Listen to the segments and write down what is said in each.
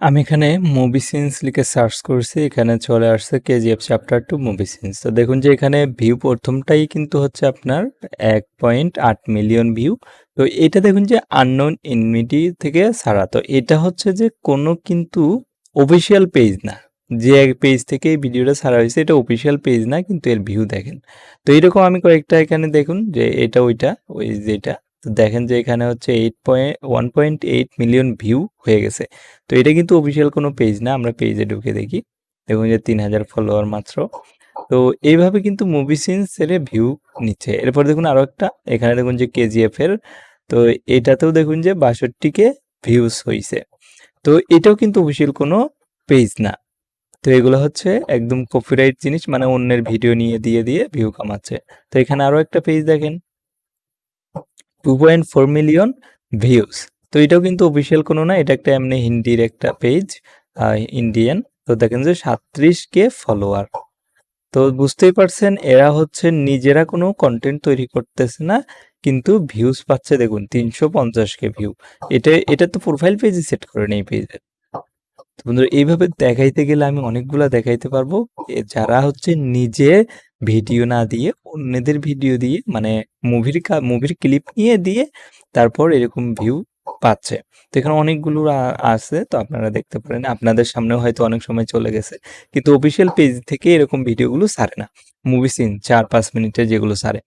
আমি এখানে movie scenes লিখে সার্চ করছি। এখানে চলে আসছে KGF chapter two movie scenes. তো দেখুন যে এখানে ভিউ প্রথমটাই কিন্তু হচ্ছে আপনার ১.৮ মিলিয়ন ভিউ। তো এটা দেখুন যে আননোন এনমিটি থেকে ছাড়া। তো এটা হচ্ছে যে কোনো কিন্তু অফিসিয়াল পেজ না। যে এক পেজ থেকে এই ভিডিওটা ছাড়া হয়েছে, এটা অফিসিয়াল পেজ না, কিন্তু এর ভিউ দেখেন। তো এরকম আমি কয়েকটা এখানে দেখুন যে এটা, ওইটা, ওই যেটা তো দেখেন যে এখানে হচ্ছে এইট পয়েন্ট 1.8 মিলিয়ন ভিউ হয়ে গেছে। তো এটা কিন্তু অফিসিয়াল কোনো পেজ না। আমরা পেজে ঢুকে দেখি। দেখুন যে ৩০০০ ফলোয়ার মাত্র। তো এইভাবে কিন্তু মুভি সিনস এর ভিউ নিচ্ছে। এরপর দেখুন আরও একটা এখানে দেখুন যে কেজিএফ এর তো এটাতেও দেখুন যে ৬২ কে ভিউজ হইছে। তো এটাও কিন্তু অফিসিয়াল কোনো পেজ না। তো এগুলো হচ্ছে একদম কপিরাইট জিনিস মানে অন্যের ভিডিও নিয়ে দিয়ে, দিয়ে ভিউ কামাচ্ছে। তো এখানে আরও একটা পেজ দেখেন। 2.4 মিলিয়ন ভিউজ। তো এটাও কিন্তু অফিসিয়াল কোনো না। এটা একটা এমনি হিন্দির একটা পেজ ইন্ডিয়ান। তো দেখেন যে ৩৭ কে ফলোয়ার। তো বুঝতেই পারছেন, এরা হচ্ছে নিজেরা কোনো কন্টেন্ট তৈরি করতেছে না। কিন্তু ভিউজ পাচ্ছে দেখুন ৩৫০ কে ভিউ। এটা এটা তো প্রোফাইল পেজই সেট করে নেই পেজের। বন্ধুরা, এইভাবে দেখাইতে গেলে আমি অনেকগুলা দেখাইতে পারব। যারা হচ্ছে নিজে ভিডিও না দিয়ে অন্যদের ভিডিও দিয়ে মানে মুভির মুভির ক্লিপ নিয়ে দিয়ে তারপর এরকম ভিউ পাচ্ছে। তো এখানে অনেকগুলো আছে তো আপনারা দেখতে পারেন। আপনাদের সামনেও হয়তো অনেক সময় চলে গেছে। কিন্তু অফিসিয়াল পেজ থেকে এরকম ভিডিওগুলো সারে না। মুভি সিন ৪-৫ মিনিটের যেগুলো সারে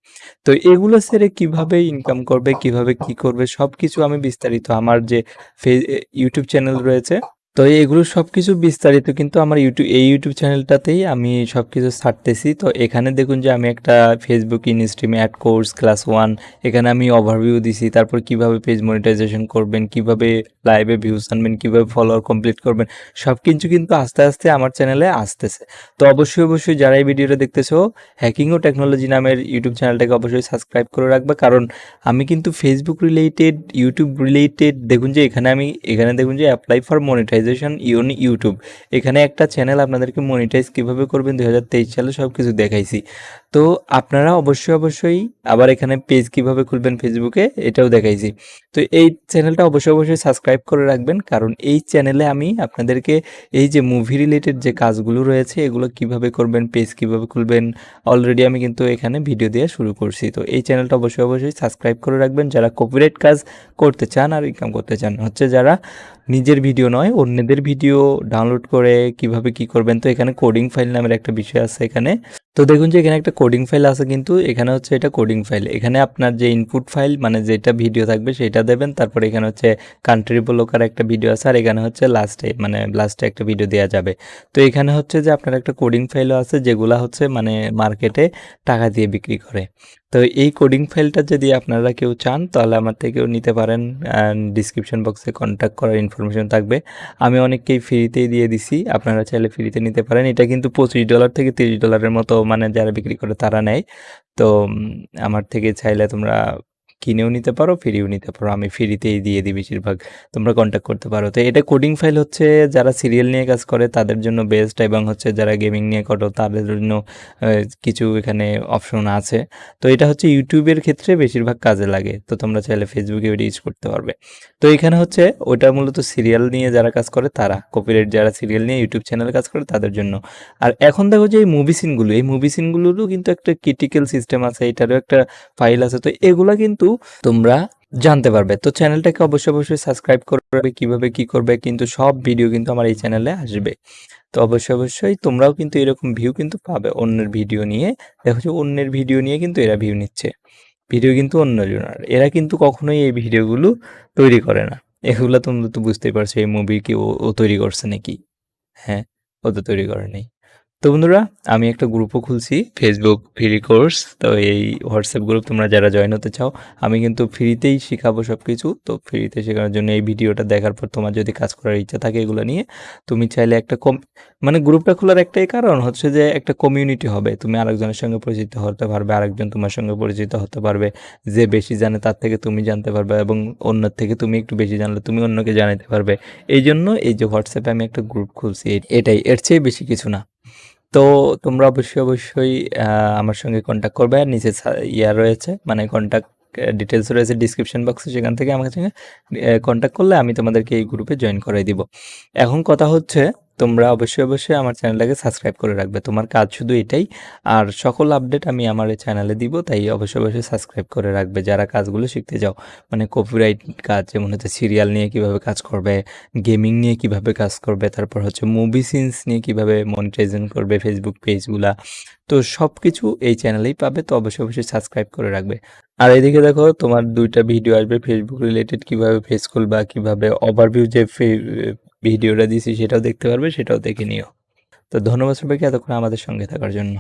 তো এগুলো ছেড়ে কীভাবে ইনকাম করবে, কীভাবে কি করবে সবকিছু আমি বিস্তারিত আমার যে ইউটিউব চ্যানেল রয়েছে তো এগুলো সব কিছু বিস্তারিত কিন্তু আমার ইউটিউব এই ইউটিউব চ্যানেলটাতেই আমি সবকিছু ছাড়তেছি। তো এখানে দেখুন যে আমি একটা Facebook instream ad course class one এখানে আমি ওভারভিউ দিছি। তারপর কীভাবে পেজ মনিটাইজেশন করবেন, কীভাবে লাইভে ভিউজ আনবেন, কীভাবে ফলোয়ার কমপ্লিট করবেন। সব কিছু কিন্তু আস্তে, আস্তে আমার চ্যানেলে আসতেছে। তো অবশ্যই, অবশ্যই যারা এই ভিডিওটা দেখতেছো হ্যাকিং ও টেকনোলজি নামের ইউটিউব চ্যানেলটাকে অবশ্যই সাবস্ক্রাইব করে রাখবা। কারণ আমি কিন্তু ফেসবুক রিলেটেড, ইউটিউব রিলেটেড দেখুন যে এখানে আমি এখানে দেখুন যে অ্যাপ্লাই ফর মনিটাইজেশন ইউন ইউটিউব এখানে একটা চ্যানেল আপনাদেরকে মনিটাইজ কীভাবে করবেন ২০২৩ সালে সব কিছু দেখাইছি। তো আপনারা অবশ্যই, অবশ্যই আবার এখানে পেজ কীভাবে খুলবেন ফেসবুকে এটাও দেখাইছি। তো এই চ্যানেলটা অবশ্যই, অবশ্যই সাবস্ক্রাইব করে রাখবেন। কারণ এই চ্যানেলে আমি আপনাদেরকে এই যে মুভি রিলেটেড যে কাজগুলো রয়েছে এগুলো কীভাবে করবেন, পেজ কীভাবে খুলবেন অলরেডি আমি কিন্তু এখানে ভিডিও দেয়া শুরু করছি। তো এই চ্যানেলটা অবশ্যই, অবশ্যই সাবস্ক্রাইব করে রাখবেন যারা কপিরাইট কাজ করতে চান আর ইনকাম করতে চান। হচ্ছে যারা নিজের ভিডিও নয় অন্যদের ভিডিও ডাউনলোড করে কীভাবে কি করবেন তো এখানে কোডিং ফাইল নামের একটা বিষয় আছে এখানে তো দেখুন যে এখানে একটা কোডিং ফাইল আছে কিন্তু, এখানে হচ্ছে এটা কোডিং ফাইল এখানে আপনার যে ইনপুট ফাইল মানে যেটা ভিডিও থাকবে সেটা দেবেন, তারপরে এখানে হচ্ছে কান্ট্রি ব্লকার একটা ভিডিও আছে, আর এখানে হচ্ছে লাস্টে মানে লাস্টে একটা ভিডিও দেওয়া যাবে। তো এখানে হচ্ছে যে আপনার একটা কোডিং ফাইলও আছে, যেগুলো হচ্ছে মানে মার্কেটে টাকা দিয়ে বিক্রি করে। তো এই কোডিং ফাইলটা যদি আপনারা কেউ চান, তাহলে আমার থেকেও নিতে পারেন ডিসক্রিপশন বক্সে কন্ট্যাক্ট করার ইনফরমেশন থাকবে। আমি অনেককেই ফ্রিতেই দিয়ে দিছি, আপনারা চাইলে ফ্রিতে নিতে পারেন। এটা কিন্তু পঁচিশ ডলার থেকে তিরিশ ডলারের মতো মানে যারা বিক্রি করে তারা নেয়। তো আমার থেকে চাইলে তোমরা কিনেও নিতে পারো, ফ্রিও নিতে পারো। আমি ফ্রিতেই দিয়ে দিই বেশিরভাগ, তোমরা কন্ট্যাক্ট করতে পারো। তো এটা কোডিং ফাইল হচ্ছে যারা সিরিয়াল নিয়ে কাজ করে, তাদের জন্য বেস্ট এবং হচ্ছে যারা গেমিং নিয়ে করো, তাদের জন্য কিছু এখানে অপশন আছে। তো এটা হচ্ছে ইউটিউবের ক্ষেত্রে বেশিরভাগ কাজে লাগে। তো তোমরা চাইলে ফেসবুকে ওইটা ইউজ করতে পারবে। তো এখানে হচ্ছে ওটা মূলত সিরিয়াল নিয়ে যারা কাজ করে, তারা কপিরাইট যারা সিরিয়াল নিয়ে ইউটিউব চ্যানেলে কাজ করে, তাদের জন্য। আর এখন দেখো যে এই মুভি সিনগুলো এই মুভি সিনগুলোরও কিন্তু একটা ক্রিটিক্যাল সিস্টেম আছে, এটারও একটা ফাইল আছে। তো এগুলা তোমরা জানতে পারবে। তো চ্যানেলটাকে অবশ্যই অবশ্যই সাবস্ক্রাইব করবে, কীভাবে কি করবে, কিন্তু সব ভিডিও কিন্তু আমার এই চ্যানেলে আসবে। তো অবশ্যই অবশ্যই তোমরাও কিন্তু এরকম ভিউ কিন্তু পাবে অন্যের ভিডিও নিয়ে। দেখো যে অন্যের ভিডিও নিয়ে কিন্তু এরা ভিউ নিচ্ছে। ভিডিও কিন্তু অন্যজনের এরা কিন্তু কখনোই এই ভিডিওগুলো তৈরি করে না। এগুলো তোমরা তো বুঝতেই পারছ, এই মুভি কি ও তৈরি করছে নাকি? হ্যাঁ ও তো তৈরি করে নেই। তো বন্ধুরা, আমি একটা গ্রুপও খুলছি ফেসবুক ফ্রি কোর্স তো এই হোয়াটসঅ্যাপ গ্রুপ তোমরা যারা জয়েন হতে চাও, আমি কিন্তু ফ্রিতেই শেখাবো সব কিছু তো ফ্রিতে শেখানোর জন্য এই ভিডিওটা দেখার পর তোমার যদি কাজ করার ইচ্ছা থাকে এগুলো নিয়ে, তুমি চাইলে একটা কম মানে গ্রুপটা খোলার একটাই কারণ হচ্ছে যে একটা কমিউনিটি হবে। তুমি আরেকজনের সঙ্গে পরিচিত হতে পারবে, আরেকজন তোমার সঙ্গে পরিচিত হতে পারবে। যে বেশি জানে তার থেকে তুমি জানতে পারবে এবং অন্যের থেকে তুমি একটু বেশি জানলে তুমি অন্যকে জানাতে পারবে। এই জন্য এই যে হোয়াটসঅ্যাপে আমি একটা গ্রুপ খুলছি, এটাই। এর চেয়ে বেশি কিছু না। তো তোমরা অবশ্যই, অবশ্যই আমার সঙ্গে কন্ট্যাক্ট করবে। আর নিচে ইয়া রয়েছে মানে কন্ট্যাক্ট ডিটেলস রয়েছে ডিসক্রিপশন বক্সে সেখান থেকে আমার সঙ্গে কন্ট্যাক্ট করলে আমি তোমাদেরকে এই গ্রুপে জয়েন করাই দিব এখন কথা হচ্ছে তোমরা অবশ্যই অবশ্যই আমার চ্যানেলটাকে সাবস্ক্রাইব করে রাখবে। তোমার কাজ শুধু এটাই। আর সকল আপডেট আমি আমার এই চ্যানেলে দিব, তাই অবশ্যই অবশ্যই সাবস্ক্রাইব করে রাখবে। যারা কাজগুলো শিখতে যাও মানে কপিরাইট কাজ, যেমন হচ্ছে সিরিয়াল নিয়ে কীভাবে কাজ করবে গেমিং নিয়ে কীভাবে কাজ করবে, তারপর হচ্ছে মুভি সিনস নিয়ে কীভাবে মনিটাইজেশন করবে ফেসবুক পেজগুলা তো সব কিছু এই চ্যানেলেই পাবে, তো অবশ্যই অবশ্যই সাবস্ক্রাইব করে রাখবে। আর এদিকে দেখো, তোমার দুইটা ভিডিও আসবে ফেসবুক রিলেটেড কীভাবে ফেস খুলবা, কীভাবে ওভারভিউ যে ভিডিওটা দিয়েছি সেটাও দেখতে পারবে, সেটাও দেখে নিও। তো ধন্যবাদ সবাইকে এতক্ষণ আমাদের সঙ্গে থাকার জন্য।